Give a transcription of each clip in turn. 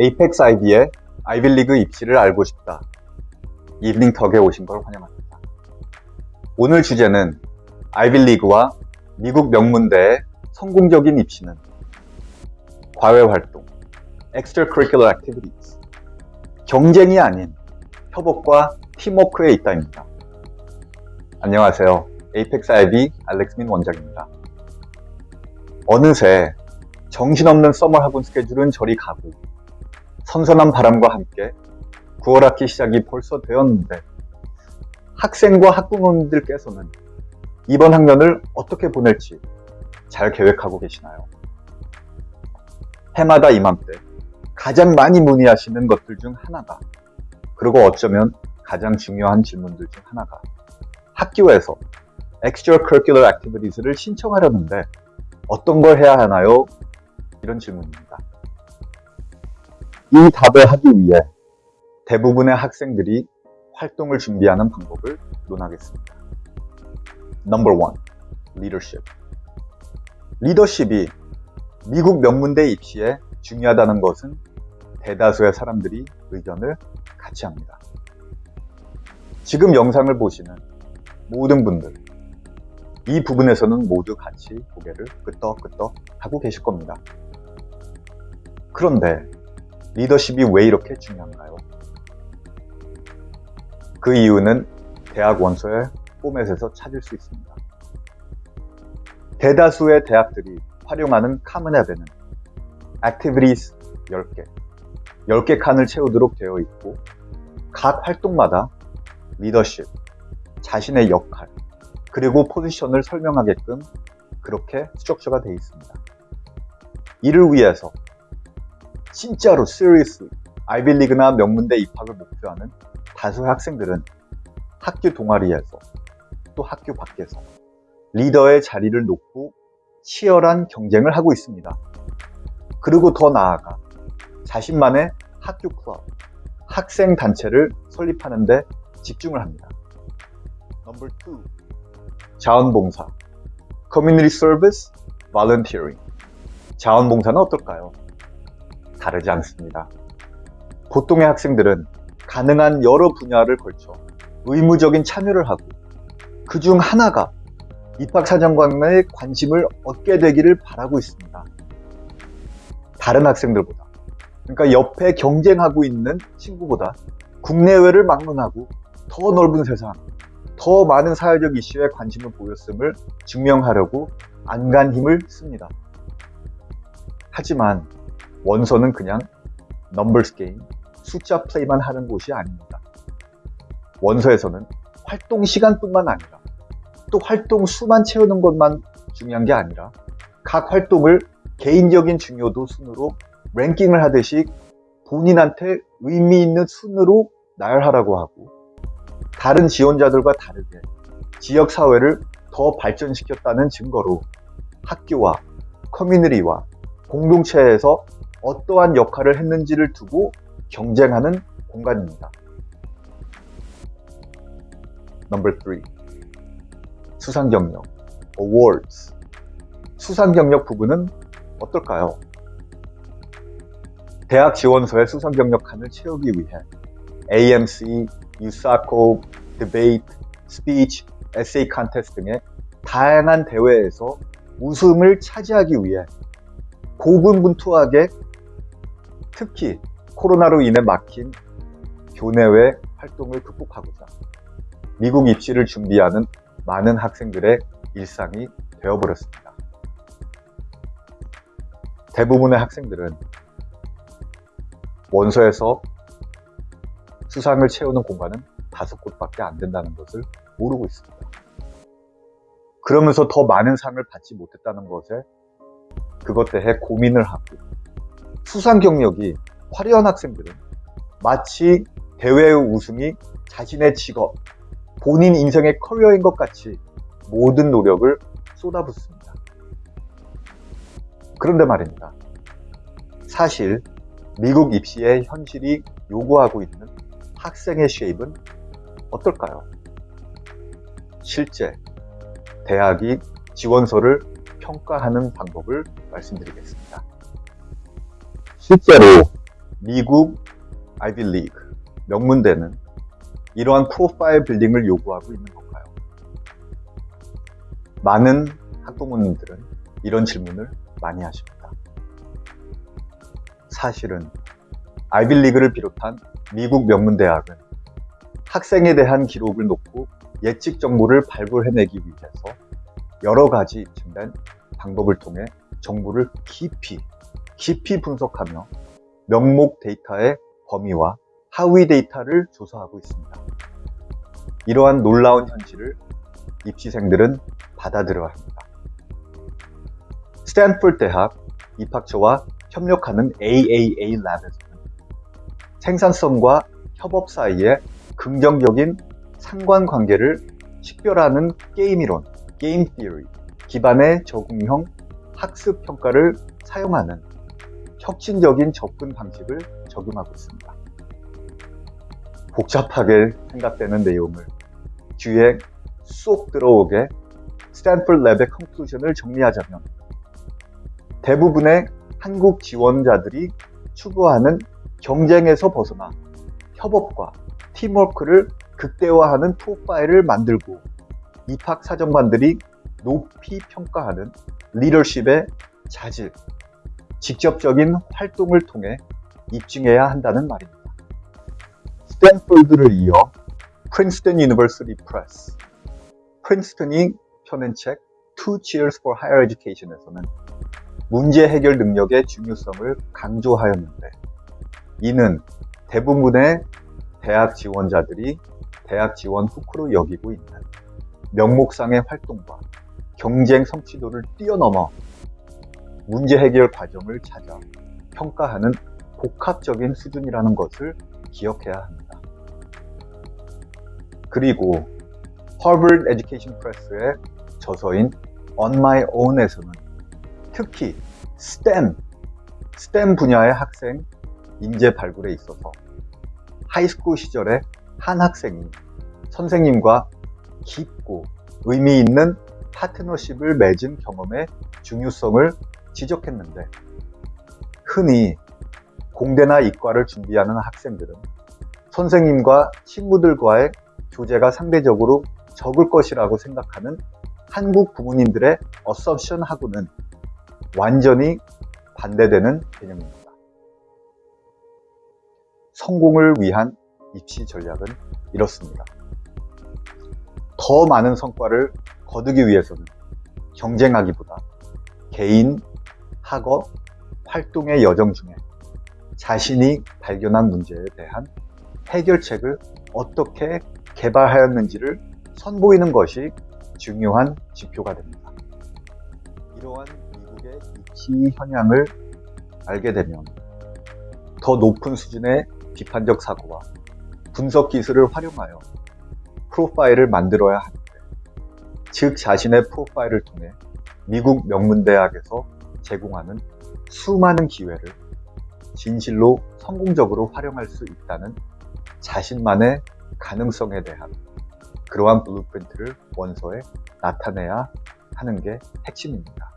에이펙스 아이비의 아이빌리그 입시를 알고 싶다. 이브닝턱에 오신 걸 환영합니다. 오늘 주제는 아이빌리그와 미국 명문대의 성공적인 입시는 과외 활동, extracurricular activities, 경쟁이 아닌 협업과 팀워크에 있다입니다. 안녕하세요. 에이펙스 아이비 알렉스민 원장입니다. 어느새 정신없는 서머 학원 스케줄은 저리 가고 선선한 바람과 함께 9월 학기 시작이 벌써 되었는데 학생과 학부모님들께서는 이번 학년을 어떻게 보낼지 잘 계획하고 계시나요? 해마다 이맘때 가장 많이 문의하시는 것들 중 하나가 그리고 어쩌면 가장 중요한 질문들 중 하나가 학교에서 extracurricular activities를 신청하려는데 어떤 걸 해야 하나요? 이런 질문입니다. 이 답을 하기 위해 대부분의 학생들이 활동을 준비하는 방법을 논하겠습니다. Number one, leadership. 리더십이 미국 명문대 입시에 중요하다는 것은 대다수의 사람들이 의견을 같이 합니다. 지금 영상을 보시는 모든 분들, 이 부분에서는 모두 같이 고개를 끄덕끄덕 하고 계실 겁니다. 그런데 리더십이 왜 이렇게 중요한가요? 그 이유는 대학 원서의 포맷에서 찾을 수 있습니다. 대다수의 대학들이 활용하는 카문 앱에는 Activities 10개, 10개 칸을 채우도록 되어 있고 각 활동마다 리더십, 자신의 역할, 그리고 포지션을 설명하게끔 그렇게 스트럭처가 되어 있습니다. 이를 위해서 진짜로 seriously 아이빌리그나 명문대 입학을 목표하는 다수의 학생들은 학교 동아리에서 또 학교 밖에서 리더의 자리를 놓고 치열한 경쟁을 하고 있습니다. 그리고 더 나아가 자신만의 학교 클럽, 학생 단체를 설립하는 데 집중을 합니다. 넘버 2. 자원봉사 Community Service, Volunteering 자원봉사는 어떨까요? 다르지 않습니다. 보통의 학생들은 가능한 여러 분야를 걸쳐 의무적인 참여를 하고 그 중 하나가 입학사정관의 관심을 얻게 되기를 바라고 있습니다. 다른 학생들보다 그러니까 옆에 경쟁하고 있는 친구보다 국내외를 막론하고 더 넓은 세상, 더 많은 사회적 이슈에 관심을 보였음을 증명하려고 안간 힘을 씁니다. 하지만 원서는 그냥 넘버스 게임, 숫자 플레이만 하는 곳이 아닙니다. 원서에서는 활동 시간뿐만 아니라 또 활동 수만 채우는 것만 중요한 게 아니라 각 활동을 개인적인 중요도 순으로 랭킹을 하듯이 본인한테 의미 있는 순으로 나열하라고 하고 다른 지원자들과 다르게 지역사회를 더 발전시켰다는 증거로 학교와 커뮤니티와 공동체에서 어떠한 역할을 했는지를 두고 경쟁하는 공간입니다. 넘버 3 수상 경력 Awards 수상 경력 부분은 어떨까요? 대학 지원서의 수상 경력 칸을 채우기 위해 AMC, USACO, Debate, Speech, Essay Contest 등의 다양한 대회에서 우승을 차지하기 위해 고군분투하게 특히 코로나로 인해 막힌 교내외 활동을 극복하고자 미국 입시를 준비하는 많은 학생들의 일상이 되어버렸습니다. 대부분의 학생들은 원서에서 수상을 채우는 공간은 다섯 곳밖에 안 된다는 것을 모르고 있습니다. 그러면서 더 많은 상을 받지 못했다는 것에 그것 대해 고민을 하고 수상 경력이 화려한 학생들은 마치 대회 우승이 자신의 직업, 본인 인생의 커리어인 것 같이 모든 노력을 쏟아붓습니다. 그런데 말입니다. 사실 미국 입시의 현실이 요구하고 있는 학생의 쉐입은 어떨까요? 실제 대학이 지원서를 평가하는 방법을 말씀드리겠습니다. 실제로 미국 아이비 리그 명문대는 이러한 프로파일 빌딩을 요구하고 있는 건가요? 많은 학부모님들은 이런 질문을 많이 하십니다. 사실은 아이빌리그를 비롯한 미국 명문대학은 학생에 대한 기록을 놓고 예측 정보를 발굴해내기 위해서 여러 가지 입증된 방법을 통해 정보를 깊이, 깊이 분석하며 명목 데이터의 범위와 하위 데이터를 조사하고 있습니다. 이러한 놀라운 현실을 입시생들은 받아들여야 합니다. 스탠포드 대학 입학처와 협력하는 AAA Lab에서는 생산성과 협업 사이에 긍정적인 상관관계를 식별하는 게임이론, game theory 기반의 적응형 학습 평가를 사용하는 혁신적인 접근 방식을 적용하고 있습니다. 복잡하게 생각되는 내용을 귀에 쏙 들어오게 스탠퍼드 lab의 conclusion을 정리하자면 대부분의 한국 지원자들이 추구하는 경쟁에서 벗어나 협업과 팀워크를 극대화하는 프로파일을 만들고 입학 사정관들이 높이 평가하는 리더십의 자질, 직접적인 활동을 통해 입증해야 한다는 말입니다. 스탠포드를 이어 Princeton University Press, 프린스턴이 펴낸 책 Two Cheers for Higher Education에서는 문제 해결 능력의 중요성을 강조하였는데 이는 대부분의 대학 지원자들이 대학 지원 hook으로 여기고 있는 명목상의 활동과 경쟁 성취도를 뛰어넘어 문제 해결 과정을 찾아 평가하는 복합적인 수준이라는 것을 기억해야 합니다. 그리고 Harvard Education Press의 저서인 On My Own에서는 특히 STEM, STEM 분야의 학생 인재 발굴에 있어서 high school 시절에 한 학생이 선생님과 깊고 의미 있는 파트너십을 맺은 경험의 중요성을 지적했는데 흔히 공대나 이과를 준비하는 학생들은 선생님과 친구들과의 교제가 상대적으로 적을 것이라고 생각하는 한국 부모님들의 assumption하고는 완전히 반대되는 개념입니다. 성공을 위한 입시 전략은 이렇습니다. 더 많은 성과를 거두기 위해서는 경쟁하기보다 개인, 학업, 활동의 여정 중에 자신이 발견한 문제에 대한 해결책을 어떻게 개발하였는지를 선보이는 것이 중요한 지표가 됩니다. 이러한 미국의 입시 현황을 알게 되면 더 높은 수준의 비판적 사고와 분석 기술을 활용하여 프로파일을 만들어야 하는데 즉 자신의 프로파일을 통해 미국 명문대학에서 제공하는 수많은 기회를 진실로 성공적으로 활용할 수 있다는 자신만의 가능성에 대한 그러한 blueprint를 원서에 나타내야 하는 게 핵심입니다.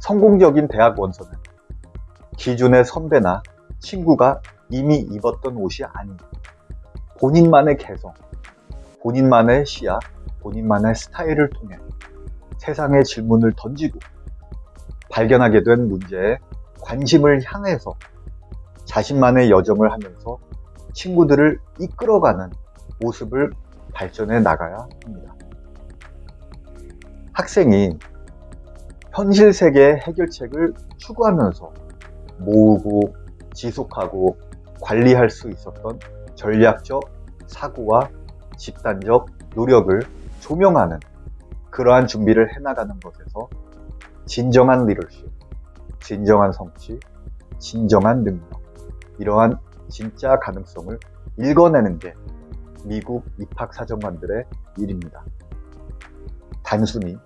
성공적인 대학 원서는 기존의 선배나 친구가 이미 입었던 옷이 아닌 본인만의 개성, 본인만의 시야, 본인만의 스타일을 통해 세상의 질문을 던지고 발견하게 된 문제에 관심을 향해서 자신만의 여정을 하면서 친구들을 이끌어가는 모습을 발전해 나가야 합니다. 학생이 현실 세계의 해결책을 추구하면서 모으고 지속하고 관리할 수 있었던 전략적 사고와 집단적 노력을 조명하는 그러한 준비를 해나가는 것에서 진정한 리더십, 진정한 성취, 진정한 능력, 이러한 진짜 가능성을 읽어내는 게 미국 입학사정관들의 일입니다. 단순히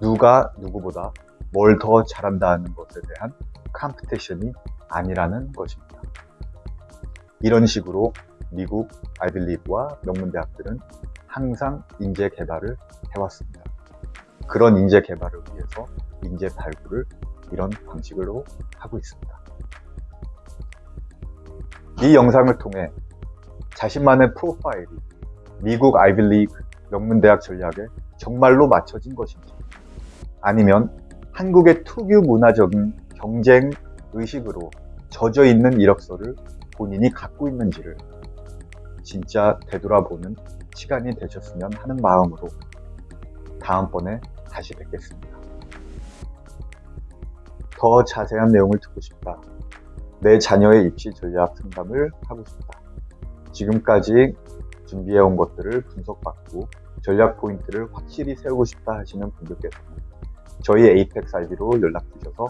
누가 누구보다 뭘 더 잘한다는 것에 대한 컴피티션이 아니라는 것입니다. 이런 식으로 미국 아이빌리브와 명문대학들은 항상 인재 개발을 해왔습니다. 그런 인재 개발을 위해서 인재 발굴을 이런 방식으로 하고 있습니다. 이 영상을 통해 자신만의 프로파일이 미국 아이빌리그 명문대학 전략에 정말로 맞춰진 것인지 아니면 한국의 특유 문화적인 경쟁 의식으로 젖어 있는 이력서를 본인이 갖고 있는지를 진짜 되돌아보는 시간이 되셨으면 하는 마음으로 다음번에 다시 뵙겠습니다. 더 자세한 내용을 듣고 싶다. 내 자녀의 입시 전략 상담을 하고 싶다. 지금까지 준비해온 것들을 분석받고 전략 포인트를 확실히 세우고 싶다 하시는 분들께서는 저희 에이펙스 IB로 연락 주셔서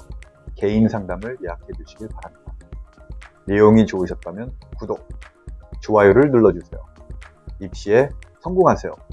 개인 상담을 예약해 주시길 바랍니다. 내용이 좋으셨다면 구독, 좋아요를 눌러주세요. 입시에 성공하세요.